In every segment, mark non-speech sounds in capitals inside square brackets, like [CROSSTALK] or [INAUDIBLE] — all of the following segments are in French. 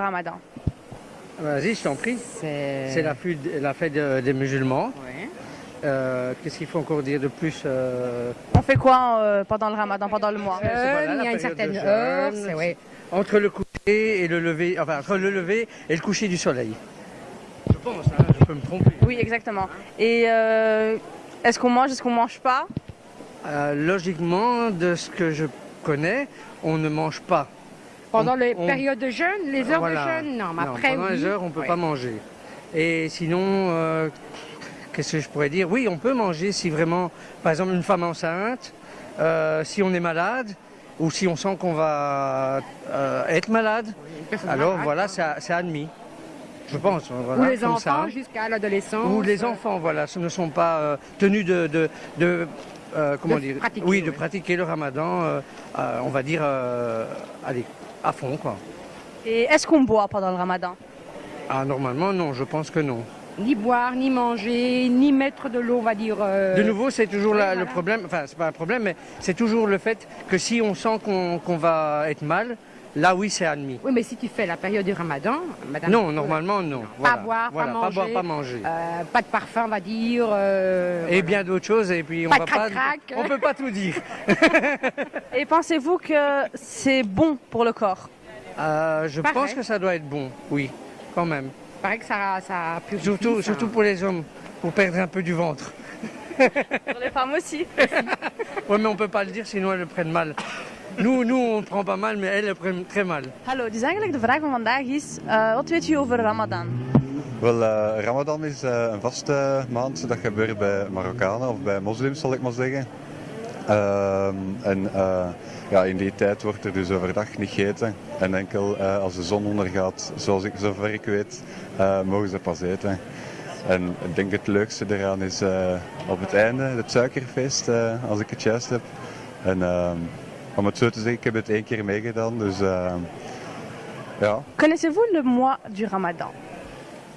Ramadan Vas-y, je t'en prie. C'est la, fête- la fête de- des musulmans. Ouais. Euh, Qu'est-ce qu'il faut encore dire de plus euh, On fait quoi euh, pendant le Ramadan, pendant le mois? Voilà, il y a une certaine jeûne. heure, ouais. Entre le coucher et le lever, enfin entre le lever et le coucher du soleil. Je pense, hein, je peux me tromper. Oui, exactement. Et est-ce qu'on mange, est-ce qu'on mange pas? Logiquement, de ce que je connais, on ne mange pas. Pendant On- les on- périodes de jeûne, les heures Voilà. de jeûne, non, mais Non, après pendant oui. les heures, on ne peut Ouais. pas manger. Et sinon, euh, qu'est-ce que je pourrais dire? Oui, on peut manger si vraiment, par exemple, une femme enceinte, euh, si on est malade, ou si on sent qu'on va euh, être malade, alors malade, voilà, quoi. c'est admis. Je pense. Voilà, Ou les comme enfants jusqu'à l'adolescence. Ou les enfants, voilà, ce ne sont pas tenus de, de, de, euh, comment De dire, pratiquer, oui, de pratiquer le Ramadan, euh, euh, on va dire, allez, à fond, quoi. Et est-ce qu'on boit pendant le Ramadan? Ah, normalement, non, je pense que non. Ni boire, ni manger, ni mettre de l'eau, on va dire. euh, De nouveau, c'est toujours oui, la- le problème, enfin, c'est pas un problème, mais c'est toujours le fait que si on sent qu'on va être mal, là, oui, c'est admis. Oui, mais si tu fais la période du ramadan, madame. Non, normalement, non. Pas boire, Voilà, pas pas boire, manger. pas manger. euh, pas de parfum, on va dire. euh, Et voilà. bien d'autres choses, et puis on Pas va pas, on peut pas tout dire. Et pensez-vous que c'est bon pour le corps? Euh, je Pareil. pense que ça doit être bon, oui, quand même. Il paraît que ça, ça purifie. Surtout, ça- surtout pour les hommes, pour perdre un peu du ventre. Pour les femmes aussi. [LAUGHS] Oui, mais on peut pas le dire, sinon elles le prennent mal. Nous, nous, on prend pas mal, mais elles le prennent très mal. Hallo, dus eigenlijk de vraag van vandaag is, eh, wat weet u over Ramadan? Wel, eh, Ramadan is eh, een vaste maand. Dat gebeurt bij Marokkanen of bij moslims, zal ik maar zeggen. Ehm, en eh, ja, in die tijd wordt er dus overdag niet gegeten. En enkel eh, als de zon ondergaat, zoals ik, zover ik weet, eh, mogen ze pas eten. En ik denk het leukste eraan is eh, op het einde, het suikerfeest, eh, als ik het juist heb. En ehm, om het zo te zeggen, ik heb het één keer meegedaan, dus ja. Connaissez-vous le mois du Ramadan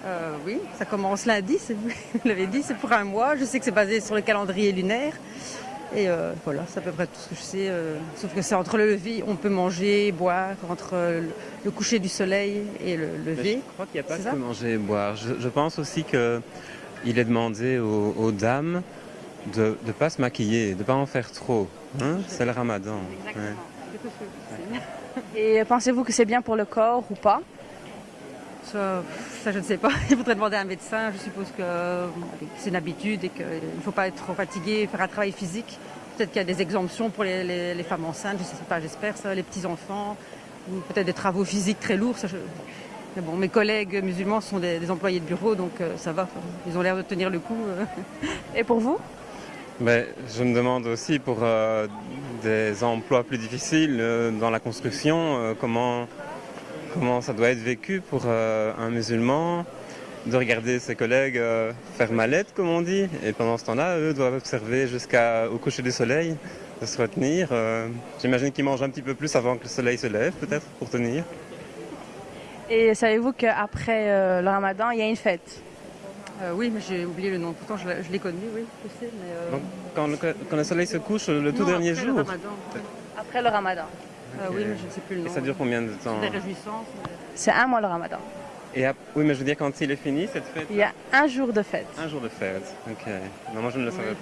Euh, oui, ça commence lundi, c'est vous vous l'avez dit, c'est pour un mois. Je sais que c'est basé sur le calendrier lunaire. Et euh, voilà, c'est à peu près tout ce que je sais. euh, sauf que c'est entre le lever, on peut manger, boire, entre le, le coucher du soleil et le Mais lever. Je crois qu'il n'y a pas C'est que manger et boire. Je, je pense aussi qu'il est demandé aux, aux dames de ne pas se maquiller, de ne pas en faire trop. hein. C'est le ramadan. ouais. Et pensez-vous que c'est bien pour le corps ou pas? Ça, ça, je ne sais pas. [LAUGHS] Il faudrait demander à un médecin. Je suppose que c'est une habitude et qu'il ne faut pas être trop fatigué, faire un travail physique. Peut-être qu'il y a des exemptions pour les, femmes enceintes, je ne sais pas, j'espère ça, les petits-enfants, ou peut-être des travaux physiques très lourds. Mais bon, mes collègues musulmans sont des, employés de bureau, donc euh, ça va. Ils ont l'air de tenir le coup. euh. [LAUGHS] Et pour vous? Je me demande aussi pour euh, des emplois plus difficiles dans la construction, comment, comment ça doit être vécu pour euh, un musulman de regarder ses collègues euh, faire mallette, comme on dit. Et pendant ce temps-là, eux doivent observer jusqu'au coucher du soleil, de se retenir. euh, J'imagine qu'ils mangent un petit peu plus avant que le soleil se lève, peut-être, pour tenir. Et savez-vous qu'après euh, le Ramadan, il y a une fête? Euh, oui, mais j'ai oublié le nom. Pourtant, je l'ai- je l'ai connu, oui, je sais. Mais, euh, Donc, quand le, quand le soleil se couche, le tout non, dernier après jour. Le ramadan. Après le Ramadan. Euh, oui, mais je ne sais plus le nom. Et ça dure combien de temps Des réjouissances. mais- C'est un mois le Ramadan. Et Oui, mais je veux dire, quand il est fini, cette fête Il y a un jour de fête. Un jour de fête, ok. Non, moi je ne le savais pas.